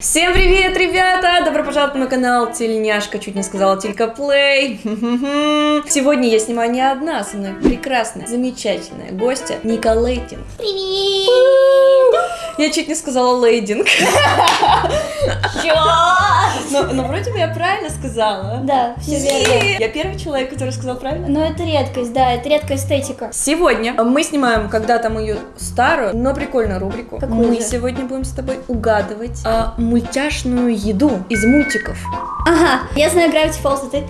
Всем привет, ребята! Добро пожаловать на мой канал Тельняшка, чуть не сказала Тилька Плей. Сегодня я снимаю не одна, со мной прекрасная, замечательная гостья Ника Лейтинг. Привет! Я чуть не сказала лейдинг. Но, но вроде бы я правильно сказала. Да, все верно. Я первый человек, который сказал правильно. Но это редкость, да, это редкая эстетика. Сегодня мы снимаем когда-то мою старую, но прикольную рубрику. Какую мы же? сегодня будем с тобой угадывать а, мультяшную еду из мультиков. Ага, я знаю Gravity Falls, а ты?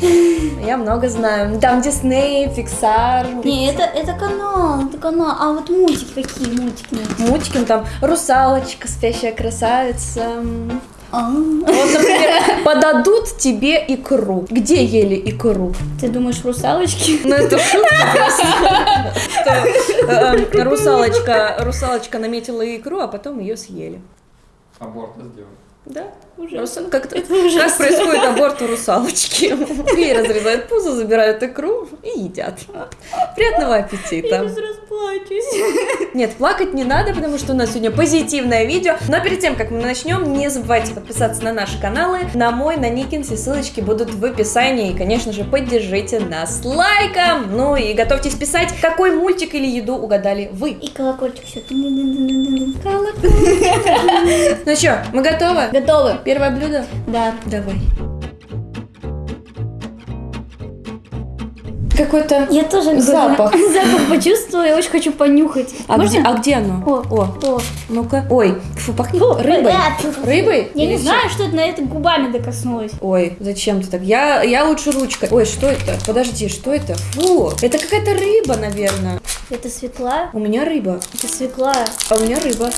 Я много знаю. Там Дисней, Pixar. Не, это, это канал, это канал. А вот мультики, какие мультики? Мультики, ну, там русалочка, спящая красавица. А, Вот, например, подадут тебе икру. Где ели икру? Ты думаешь, русалочки? Ну, это шутка. Что, э, Русалочка, русалочка наметила икру, а потом ее съели. Аборт сделал. Да. Русал- как, Это ужасно. как происходит аборт у русалочки? Ей разрезают пузо, забирают икру и едят. Приятного Я аппетита. сейчас расплачусь. Нет, плакать не надо, потому что у нас сегодня позитивное видео. Но перед тем, как мы начнем, не забывайте подписаться на наши каналы, на мой, на Никин, все ссылочки будут в описании. И, конечно же, поддержите нас лайком. Ну и готовьтесь писать, какой мультик или еду угадали вы. И колокольчик все. Ну что, мы готовы? Готовы? Первое блюдо? Да. Давай. Какой-то... Я тоже Запах. запах почувствовала, я очень хочу понюхать. А где, а где оно? О, О, О. ну-ка. Ой, фу, пахнет Фу, рыбой. да, фу, фу, фу. Рыбой? Я Или не чем? знаю, что это на это губами докоснулась. Ой, зачем ты так? Я, я лучше ручкой. Ой, что это? Подожди, что это? Фу, это какая-то рыба, наверное. Это свекла? У меня рыба, Это свекла. а у меня рыба.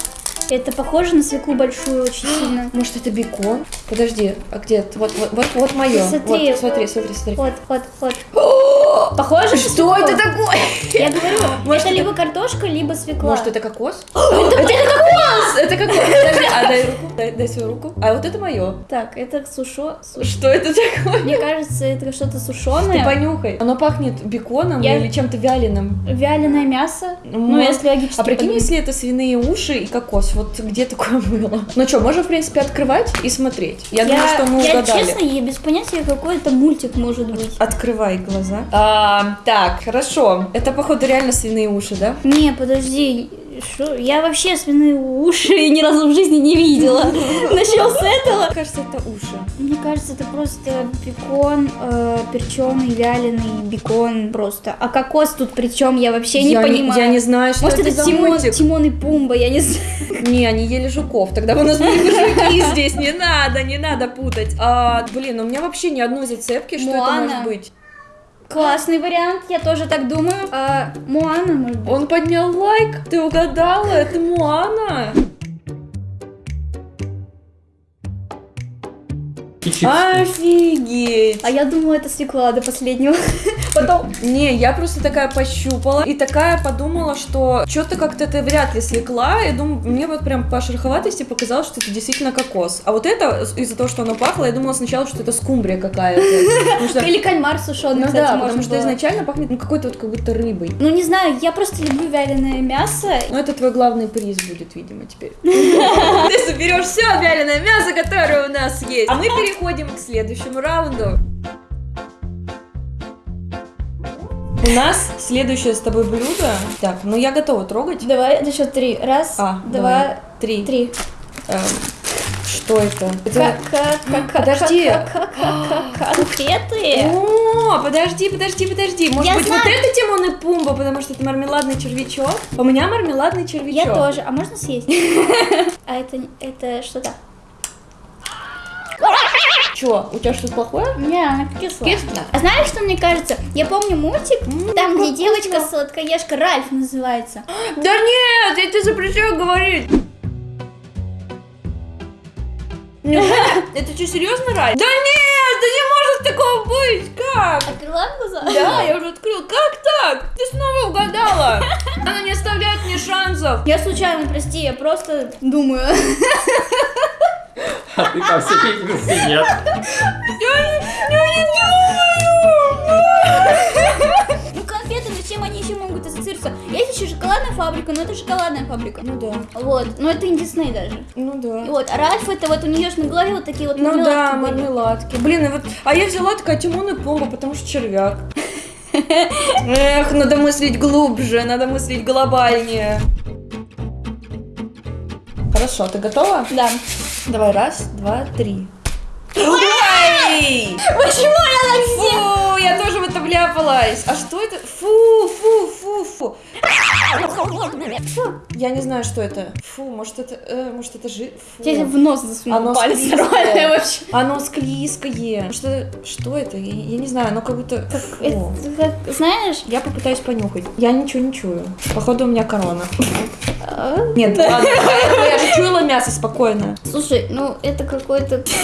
Это похоже на свеклу большую очень сильно. Может, это бекон? Подожди, а где? это? Вот, вот, вот, вот мое. Смотри. Вот, смотри, смотри, смотри. Вот, вот, вот. Похоже Что это такое? Я говорю, Может, это это- либо картошка, либо свекла. Может, это кокос? Это кокос! Это кокос! Подожди, а дай руку, дай, дай свою руку. А вот это мое. Так, это сушо... су- Что это такое? Мне кажется, это что-то Ты сушеное. понюхай. Оно пахнет беконом Я- или чем-то вяленым. Вяленое мясо. Ну, Может. если логически А прикинь, подумать. если это свиные уши и кокос, вот где такое было? Ну что, можем, в принципе, открывать и смотреть. Я, думаю, что мы я угадали. честно, я без понятия, какой это мультик может быть. Открывай глаза. А, так, хорошо. Это, походу, реально свиные уши, да? Не, подожди, шо? я вообще свиные уши ни разу в жизни не видела. Начнем с этого. Мне кажется, это уши. Мне кажется, это просто бекон, э, перченый, вяленый бекон просто. А кокос тут причем я вообще не я понимаю. я не знаю, что Может, это, это Тимон, мультик. Тимон и Пумба, я не знаю. Не, они ели жуков. Тогда у нас были бы жуки здесь. Не надо, не надо путать. А, блин, у меня вообще ни одной зацепки, что это может быть. Классный вариант, я тоже так думаю. А, Моана, может? Он поднял лайк. Ты угадала, это Муана. И чипсы. Офигеть. А я думала, это свекла до последнего. Потом... Не, я просто такая пощупала и такая подумала, что что-то как-то это вряд ли свекла. Я думаю, мне вот прям по шероховатости показалось, что это действительно кокос. А вот это, из-за того, что оно пахло, я думала сначала, что это скумбрия какая-то. Что- Или кальмар сушеный, Ну кстати, да, потому что было. изначально пахнет ну, какой-то вот как будто рыбой. Ну, не знаю, я просто люблю вяленое мясо. Ну, это твой главный приз будет, видимо, теперь. Ты соберешь все вяленое мясо, которое у нас есть. А мы переходим к следующему раунду. У нас следующее с тобой блюдо. Так, ну я готова трогать. Давай, на счет три. Раз, А, два, давай. Три. три. Эм, что это? Подожди. конфеты. О, подожди, подожди, подожди. Может Я быть, знаю. вот это Тимон и Пумба, потому что это мармеладный червячок. У меня мармеладный червячок. Я тоже. А можно съесть? А это, это что-то? Чё, у тебя что-то плохое? Не, она кислая. Кисло? А знаешь, что мне кажется? Я помню мультик, М, там, где девочка сладкоежка Ральф называется. Да нет, я тебе запрещаю говорить. Это что, серьезно, Рай? Да нет, да не может такого быть, как? Открыла глаза? Да, я уже открыл. Как так? Ты снова угадала. Она не оставляет мне шансов. Я случайно, прости, я просто думаю. А ты по всей видимости нет. Ну, конфеты, ну чем они еще могут ассоциироваться? Я, если еще шоколадная фабрика, но это шоколадная фабрика. Ну да. Вот, но это не Дисней даже. Ну да. Вот, а Ральф это вот у нее ж на голове вот такие вот Ну мармеладки да, были. мармеладки. Блин, и вот, а я взяла такая Тимон и Пумба, потому что червяк. Эх, надо мыслить глубже, надо мыслить глобальнее. Хорошо, ты готова? Да. Давай, раз, два, три. Ой! Почему я так Фу, я тоже в это вляпалась. А что это? Фу. Я не знаю, что это. Фу, может это, э, может это жи... Фу. Я в нос засунула Оно палец склизкое. нормально вообще. Оно склизкое. Что, что это? Я, я не знаю, оно как будто... Фу. Это как, знаешь, Я попытаюсь понюхать. Я ничего не чую. Походу у меня корона. а, Нет, ладно, я же чуяла мясо спокойно. слушай, ну это какой-то...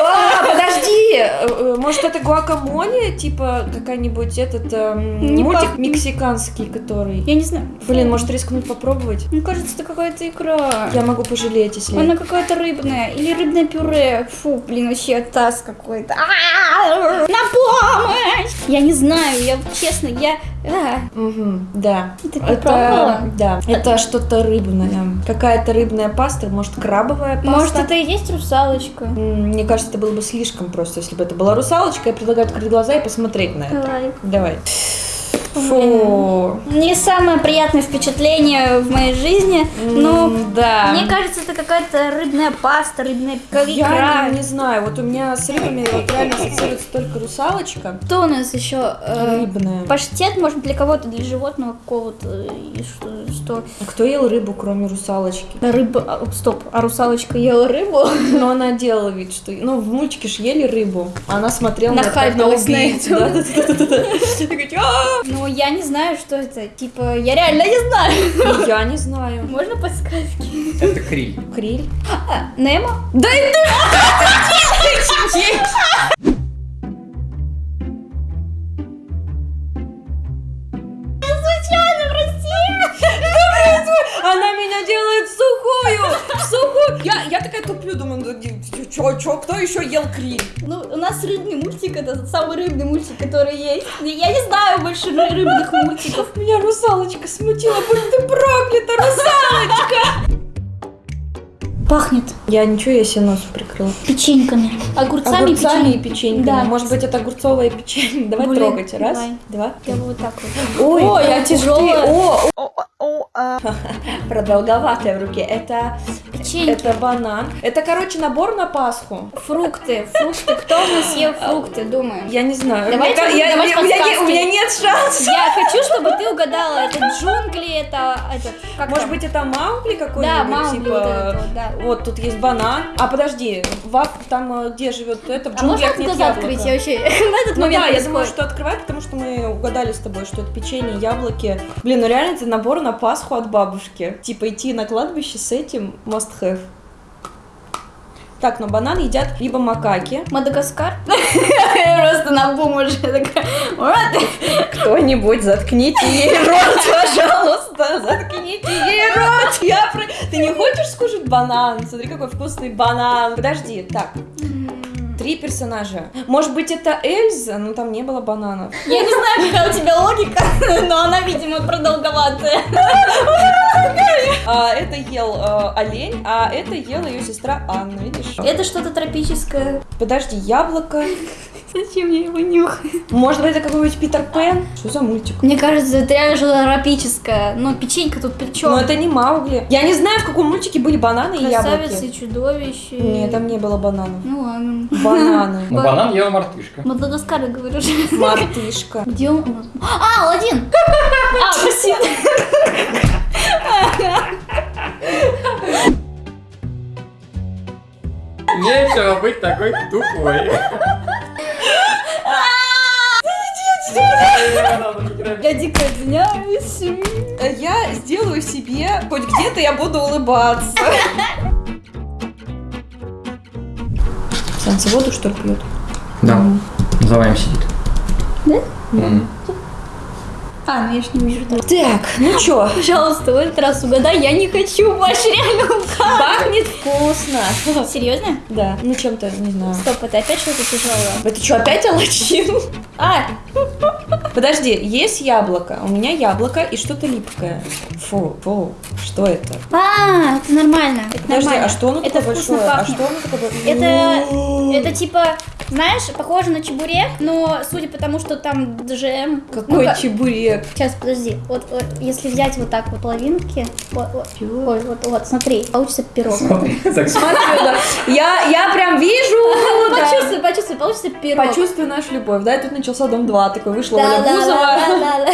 А, подожди! Э, э, Может, это гуакамоле? Типа какая-нибудь этот эм, Не мультик пах- мексиканский, который... Я не знаю. Блин, может рискнуть попробовать? Мне кажется, это какая-то икра. Я могу пожалеть, если... Она какая-то рыбная. Или рыбное пюре. Фу, блин, вообще таз какой-то. На помощь! Я не знаю, я честно, я... а, да. Ты? Да. Это что-то рыбное. Какая-то рыбная паста, может, крабовая паста. Может, это и есть русалочка? М, Мне кажется, это было бы слишком просто, если бы это была русалочка. Я предлагаю открыть глаза и посмотреть на это. Давай. Давай. Фу. Не самое приятное впечатление в моей жизни, М, да. мне кажется, это какая-то рыбная паста, рыбная икра. Я не, не знаю, вот у меня с рыбами вот реально ассоциируется только русалочка. Что у нас еще? Э, Рыбная. Паштет, может, для кого-то, для животного какого-то. И что? что? А Кто ел рыбу, кроме русалочки? Рыба... а, стоп, а русалочка ела рыбу? Но она делала вид, что... Ну, в мультике ж ели рыбу. а Она смотрела на, Нахальнулась на на убийц. это. Да, да, да, да, да. Такая, «А!» Ну, я не знаю, что это. Типа, я реально не знаю. Я не знаю. Можно подсказки? Это криль. Криль? А, Немо? Да и ты! Случайно, прости! Она меня делает сухую! Сухую! Я, туплю, думаю, ну, чё, чё, кто еще ел криль? Ну, у нас рыбный мультик, это самый рыбный мультик, который есть. Я не знаю больше ры- рыбных мультиков. Меня русалочка смутила, будь ты проклята, русалочка! Пахнет Я ничего, я себе нос прикрыла. печеньками. Огурцами, Огурцами и печеньками. печеньками. Да. Может быть, это огурцовое печенье. Давай Блин, трогать. Раз, давай. два. Я вот так вот. Ой, Ой, я тяжелая. О, о, о, а. Продолговатая в руке. Это, Печеньки. это банан. Это, короче, набор на Пасху. Фрукты, фрукты. Кто у нас ел фрукты, думаю? Я не знаю. Давайте я- давать у, меня, у меня нет шансов. Я хочу, чтобы ты угадала, это джунгли, это, это как Может там? быть, это Маугли какой-нибудь? Да, Маугли, типа, вот это вот, да. Вот тут есть банан. А подожди, в, там, э, где живет это, в А можно нет глаза яблока. открыть? Я вообще на этот Ну момент да, я происходит. думаю, что открывать, потому что мы угадали с тобой, что это печенье, яблоки. Блин, ну реально это набор на Пасху от бабушки. Типа идти на кладбище с этим must have. Так, но банан едят либо макаки. Мадагаскар? Просто на бум уже такая. Кто-нибудь заткните ей рот, пожалуйста, заткните ей рот. Я про... Ты не хочешь скушать банан? Смотри, какой вкусный банан. Подожди, так, три персонажа. Может быть, это Эльза? Ну, там не было бананов. Я не знаю, какая у тебя логика, но она, видимо, продолговатая. А, это ел э, олень, а это ела ее сестра Анна, видишь? Это что-то тропическое. Подожди, яблоко. Зачем я его нюхаю? Может быть, это какой-нибудь Питер Пен? Что за мультик? Мне кажется, это реально что-то тропическое. Но печенька тут при чем? Но это не Маугли. Я не знаю, в каком мультике были бананы и яблоки. и чудовище. Нет, там не было бананов. Ну ладно. Бананы. Ну, банан ела мартышка. Мадагаскар, я говорю. Мартышка. Где он? А, Аладдин! А, прости. Нечего быть такой тупой. Дико извиняюсь. Я сделаю себе, хоть где-то я буду улыбаться. Санса воду, что ли, пьет? Да, за вами сидит. Да? А, ну я ж не вижу. да. Так, ну чё, Пожалуйста, в этот раз угадай, я не хочу больше реально угадать. пахнет вкусно. Серьезно? Да, ну чем-то, не знаю. Стоп, это опять что-то тяжелое. Это что, опять Алладин? А, Подожди, есть яблоко. У меня яблоко и что-то липкое. Фу, фу, что это? А, это нормально. Подожди, нормально. а что оно это такое большое? А пахнет. что оно такое? Это, это типа, знаешь, похоже на чебурек, но судя по тому, что там джем. Какой Ну-ка, чебурек? Сейчас, подожди. Вот, вот, если взять вот так вот половинки, вот, вот, ой, вот, вот, смотри, получится пирог. Смотри, так Смотри, да. Я, я прям вижу. Почувствуй, почувствуй, получится пирог. Почувствуй нашу любовь, да, и тут начался дом 2, такой вышла Да, Оля да, Бузова. да.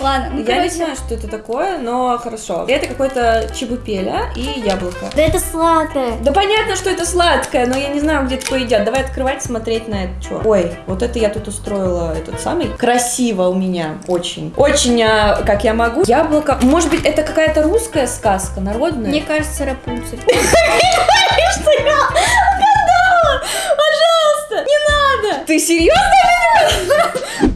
Ладно, ну, Я не знаю, что это такое, но хорошо. Это какой-то чебупеля и яблоко. Да это сладкое. Да понятно, что это сладкое, но я не знаю, где такое едят. Давай открывать, смотреть на это. Что? Ой, вот это я тут устроила этот самый. Красиво у меня, очень. Очень, а, как я могу. Яблоко. Может быть, это какая-то русская сказка, народная? Мне кажется, Рапунцель. Пожалуйста, не надо. Ты серьезно?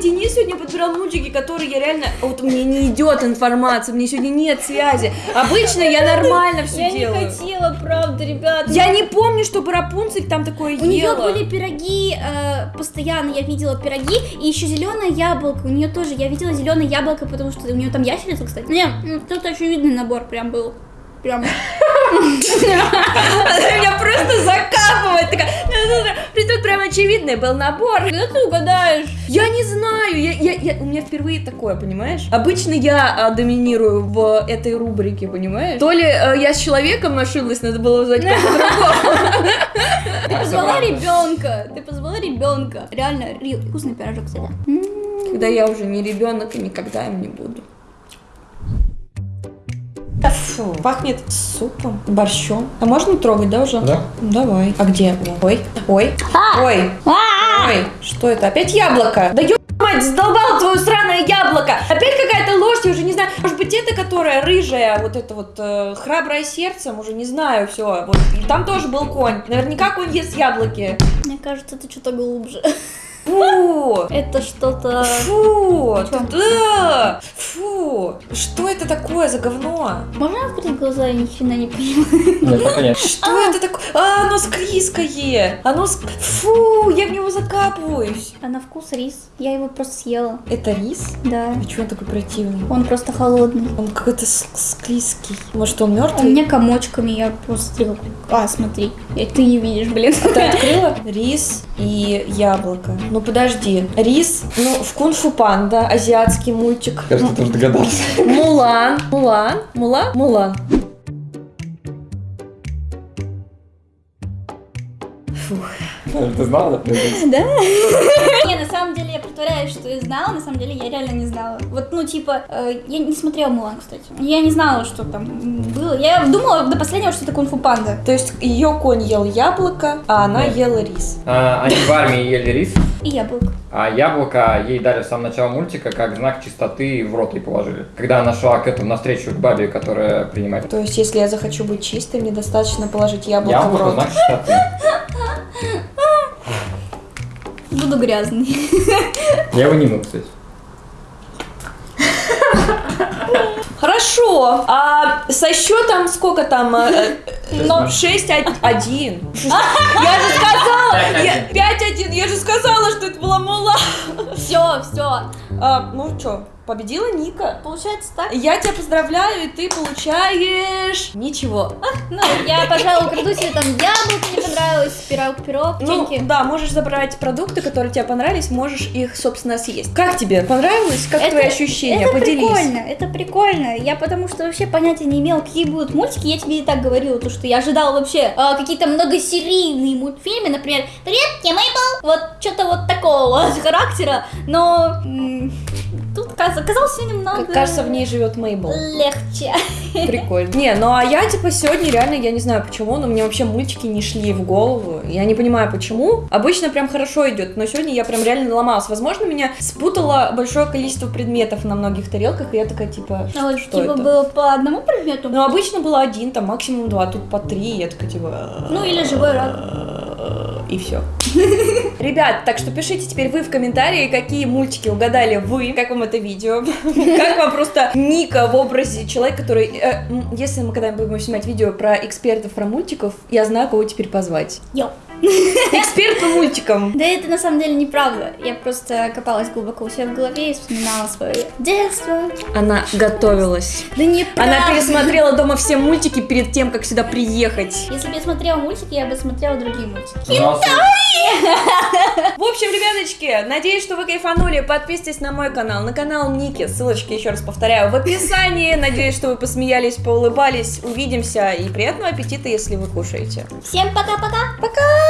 Денис сегодня подбирал мультики, которые я реально... Вот мне не идет информация, мне сегодня нет связи. Обычно я нормально все Я не делаю. хотела, правда, ребят. Я не помню, чтобы Рапунцель там такое У нее ела. были пироги, э, постоянно я видела пироги, и еще зеленое яблоко. У нее тоже, я видела зеленое яблоко, потому что у нее там ящерица, кстати. Не, м, тут очевидный набор прям был. Прям. Она меня просто закапывает. Такая, «Ну, тут прям очевидный был набор. Когда ты угадаешь? Я не знаю, я, я, я- у меня впервые такое, понимаешь? Обычно я а, доминирую в этой рубрике, понимаешь? То ли э, я с человеком ошиблась, надо было узнать кого-то другого. Ты позвала ребенка. Ты позвала ребенка. Реально, Рил, вкусный пирожок, кстати. М. Когда я уже не ребенок и никогда им не буду. Фу, пахнет супом, борщом. А можно трогать, да, уже? Да. Давай. А где? Ой, ой, ой, ой. Что это? Опять яблоко? Да ё мать, задолбал твое сраное яблоко! Опять какая-то ложь, я уже не знаю. Может быть, это, которая рыжая, вот это вот э, храброе сердцем, уже не знаю, все. Вот. И там тоже был конь. Наверняка конь ест яблоки. Мне кажется, это что-то глубже. Фу! Это что-то... Фу! Да! Фу! Что это такое за говно? Можно открыть глаза? Я ни хрена не понимаю. Нет, нет. Что это такое? А, оно склизкое! Оно ск... Фу! Я в него закапываюсь! А на вкус рис. Я его просто съела. Это рис? Да. А чего он такой противный? Он просто холодный. Он какой-то склизкий. Может, он У мертвый? меня комочками, я просто А, смотри. Ты не видишь, блин. Ты открыла? Рис и яблоко. Ну подожди. Рис, ну, в кунг-фу панда, азиатский мультик. Кажется, ты уже догадался. Мулан. Мулан? Мулан? Мулан. Ты знала, да? Да? Не, на самом деле я притворяюсь, что я знала, на самом деле я реально не знала. Вот, ну, типа, э, я не смотрела Мулан, кстати. Я не знала, что там было. Я думала до последнего, что это кунг-фу панда. То есть ее конь ел яблоко, а она ела рис. А, Они в армии ели рис, И яблоко. а яблоко ей дали с самого начала мультика как знак чистоты в рот ей положили. Когда она шла к этому навстречу к бабе, которая принимает То есть, если я захочу быть чистой, мне достаточно положить яблоко, в яблоко, рот. знак чистоты. Буду грязный. Я его не мыл, кстати. Хорошо. А со счетом сколько там? э, э, Но- 6-1. Я же сказала! я- 5-1. Я же сказала, что это была мула. Все, все. А, ну что, победила Ника. Получается так? Я тебя поздравляю, и ты получаешь ничего. Ну, я, пожалуй, украду себе там яблоко, мне понравилось, пирог, пирог, Ну, да, можешь забрать продукты, которые тебе понравились, можешь их, собственно, съесть. Как тебе? Понравилось? Как Это- твои ощущения? Это Поделись. прикольно, это прикольно. Я потому что вообще понятия не имела, какие будут мультики. Я тебе и так говорила, то, что я ожидала вообще а, какие-то многосерийные мультфильмы, например, «Привет, я Мейбл!» Вот что-то вот такого характера. Но оказалось все немного Как кажется, в ней живет Мейбл. легче. Прикольно. Не, ну а я типа сегодня реально, я не знаю почему, но мне вообще мультики не шли в голову. Я не понимаю почему. Обычно прям хорошо идет, но сегодня я прям реально ломалась. Возможно, меня спутало большое количество предметов на многих тарелках, и я такая типа, А вот что типа это? было по одному предмету? Ну, обычно было один, там максимум два, тут по три, я такая типа... Ну или живой рак. И все. Ребят, так что пишите теперь вы в комментарии, какие мультики угадали вы, как вам это видео, как вам просто Ника в образе человека, который, э, если мы когда-нибудь будем снимать видео про экспертов, про мультиков, я знаю, кого теперь позвать. Йоу. Эксперт по мультикам. Да это на самом деле неправда. Я просто копалась глубоко у себя в голове и вспоминала свое детство. Она готовилась. Да неправда. Она пересмотрела дома все мультики перед тем, как сюда приехать. Если бы я смотрела мультики, я бы смотрела другие мультики. В общем, ребяточки, надеюсь, что вы кайфанули. Подписывайтесь на мой канал, на канал Ники. Ссылочки, еще раз повторяю, в описании. Надеюсь, что вы посмеялись, поулыбались. Увидимся и приятного аппетита, если вы кушаете. Всем пока-пока. Пока!